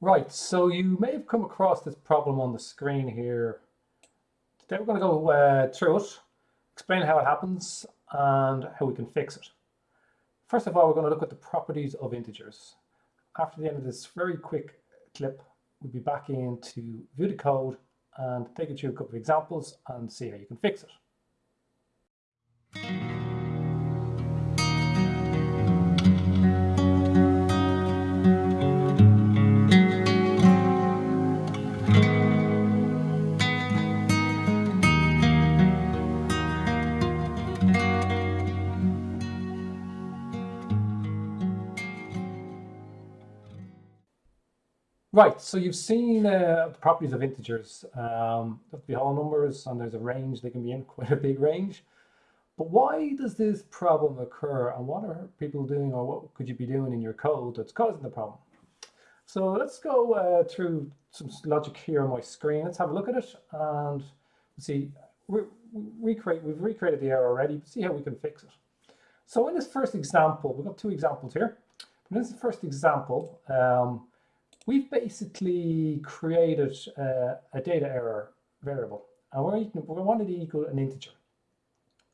Right, so you may have come across this problem on the screen here. Today we're going to go uh, through it, explain how it happens and how we can fix it. First of all, we're going to look at the properties of integers. After the end of this very quick clip, we'll be back in to view the code and take you through a couple of examples and see how you can fix it. Right, so you've seen uh, the properties of integers. Um, be whole numbers and there's a range, they can be in quite a big range. But why does this problem occur and what are people doing or what could you be doing in your code that's causing the problem? So let's go uh, through some logic here on my screen. Let's have a look at it and see, we, recreate, we've recreated the error already, see how we can fix it. So in this first example, we've got two examples here. In this first example, um, we've basically created a data error variable and we're, we wanted to equal an integer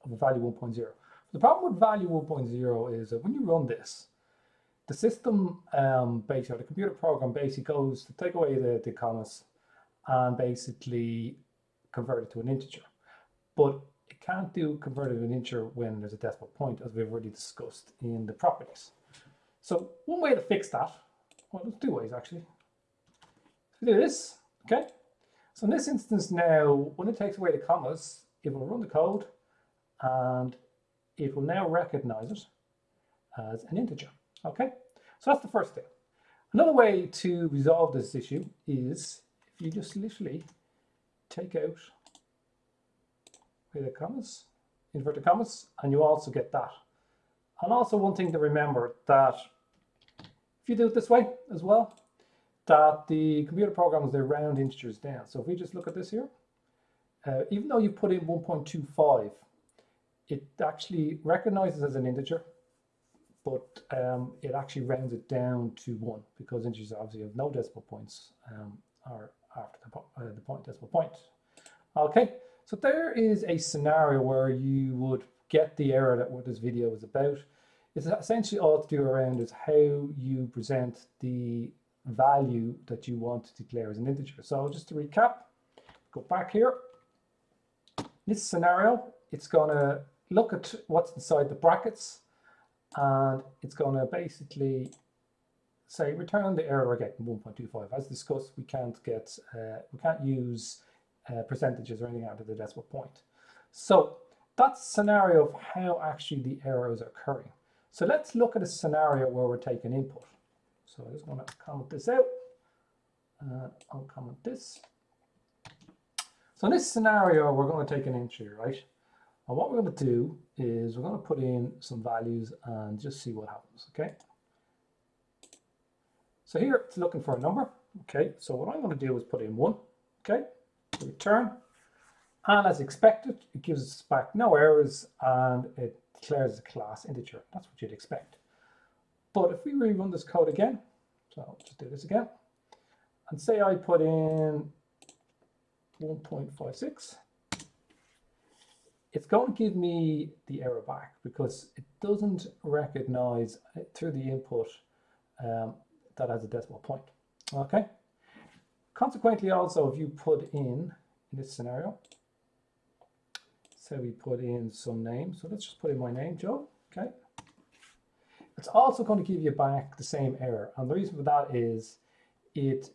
of a value 1.0. The problem with value 1.0 is that when you run this, the system um, basically, the computer program basically goes to take away the, the commas and basically convert it to an integer. But it can't do convert it to an integer when there's a decimal point, as we've already discussed in the properties. So one way to fix that well, there's two ways actually. we do this, okay? So in this instance now, when it takes away the commas, it will run the code and it will now recognize it as an integer, okay? So that's the first thing. Another way to resolve this issue is if you just literally take out the commas, inverted commas, and you also get that. And also one thing to remember that if you do it this way as well, that the computer programs, they round integers down. So if we just look at this here, uh, even though you put in 1.25, it actually recognizes as an integer, but um, it actually rounds it down to one because integers obviously have no decimal points um, are after the, uh, the point decimal point. Okay, so there is a scenario where you would get the error that what this video is about. It's essentially all to do around is how you present the value that you want to declare as an integer. So just to recap, go back here. This scenario, it's going to look at what's inside the brackets and it's going to basically say return the error we're getting 1.25. As discussed, we can't get uh, we can't use uh, percentages or anything out of the decimal point. So that's scenario of how actually the error is occurring. So let's look at a scenario where we're taking input. So I'm just going to comment this out. Uh, I'll comment this. So in this scenario, we're going to take an entry, right? And what we're going to do is we're going to put in some values and just see what happens, okay? So here it's looking for a number, okay? So what I'm going to do is put in one, okay? Return. And as expected, it gives us back no errors and it declares a class integer. That's what you'd expect. But if we rerun this code again, so I'll just do this again, and say I put in 1.56, it's going to give me the error back because it doesn't recognize through the input um, that has a decimal point. Okay. Consequently, also, if you put in, in this scenario, so we put in some name. So let's just put in my name, Joe. Okay. It's also going to give you back the same error. And the reason for that is it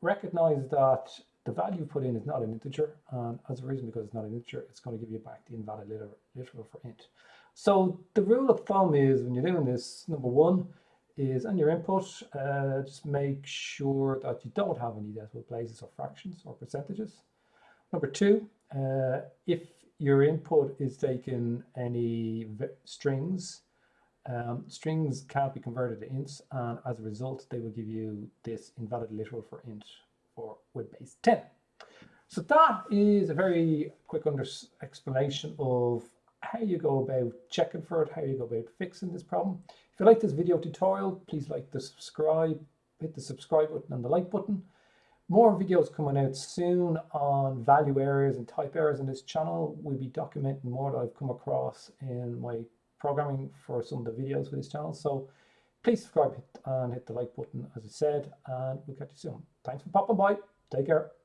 recognizes that the value put in is not an integer. And as a reason, because it's not an integer, it's going to give you back the invalid literal, literal for int. So the rule of thumb is when you're doing this, number one is on your input, uh, just make sure that you don't have any decimal places or fractions or percentages. Number two, uh, if your input is taking any strings. Um, strings can't be converted to ints, and as a result, they will give you this invalid literal for int for with base 10. So that is a very quick explanation of how you go about checking for it, how you go about fixing this problem. If you like this video tutorial, please like the subscribe, hit the subscribe button and the like button. More videos coming out soon on value errors and type errors in this channel. We'll be documenting more that I've come across in my programming for some of the videos for this channel. So please subscribe and hit the like button as I said, and we'll catch you soon. Thanks for popping by. Take care.